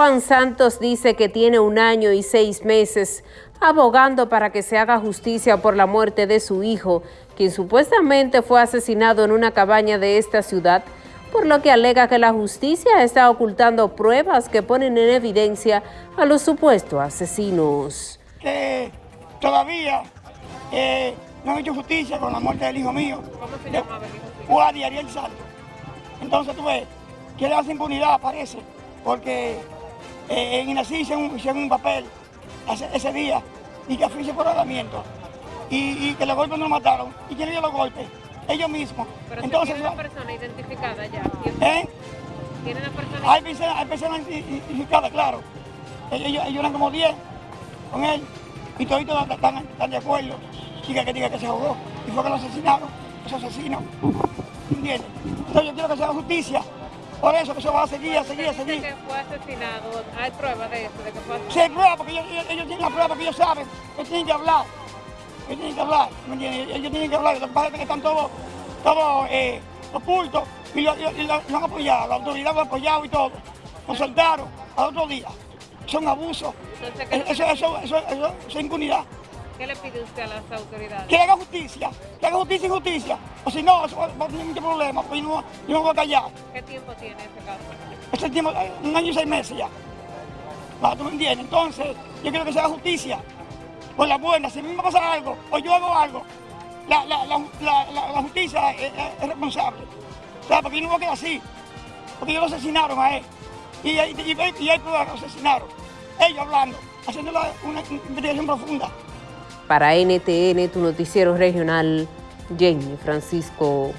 Juan Santos dice que tiene un año y seis meses abogando para que se haga justicia por la muerte de su hijo, quien supuestamente fue asesinado en una cabaña de esta ciudad, por lo que alega que la justicia está ocultando pruebas que ponen en evidencia a los supuestos asesinos. Que todavía eh, no han hecho justicia con la muerte del hijo mío. ¿Cómo se llamaba el hijo Guardia Ariel Salto. Entonces tú ves que le hace impunidad, parece, porque eh, en Inací hicieron un, papel ese, día y que fue por alamiento y, y, que los golpes no lo mataron. ¿Y quién dio los golpes? Ellos mismos. Pero Entonces, ¿tiene una persona identificada ya? ¿Eh? ¿Tiene una persona hay personas, hay personas identificadas, claro. Ellos, ellos eran como 10 con él y todos están, están de acuerdo. Diga que diga que se ahogó y fue que lo asesinaron, esos asesinos. ¿Entiendes? Entonces yo quiero que se haga justicia. Por eso que se va a seguir, a seguir, a seguir. que fue asesinado? ¿Hay pruebas de eso? De que fue asesinado? Sí, hay pruebas, porque ellos, ellos, tienen la prueba, porque ellos saben que tienen que hablar. Que tienen que hablar, ¿me entiendes? Ellos tienen que hablar. Lo que pasa es que están todos, todos eh, ocultos y lo, han apoyado, la autoridad lo ha apoyado y todo. Lo soltaron al otro día. Son abusos. Eso, eso, eso, eso, es impunidad. ¿Qué le pide usted a las autoridades? Que haga justicia, que haga justicia y justicia. O si no, eso va a tener muchos problemas, pues yo no, yo no voy a callar. ¿Qué tiempo tiene ese caso? Ese tiempo, eh, un año y seis meses ya. ¿Tú me entiendes? Entonces, yo quiero que se haga justicia. Por la buena, si a mí me pasa algo, o yo hago algo, la, la, la, la justicia es, es, responsable. O sea, porque yo no voy a quedar así. Porque ellos lo asesinaron a él. Y, y, y, y que lo asesinaron. Ellos hablando, haciendo una investigación profunda. Para NTN, tu noticiero regional, Jenny Francisco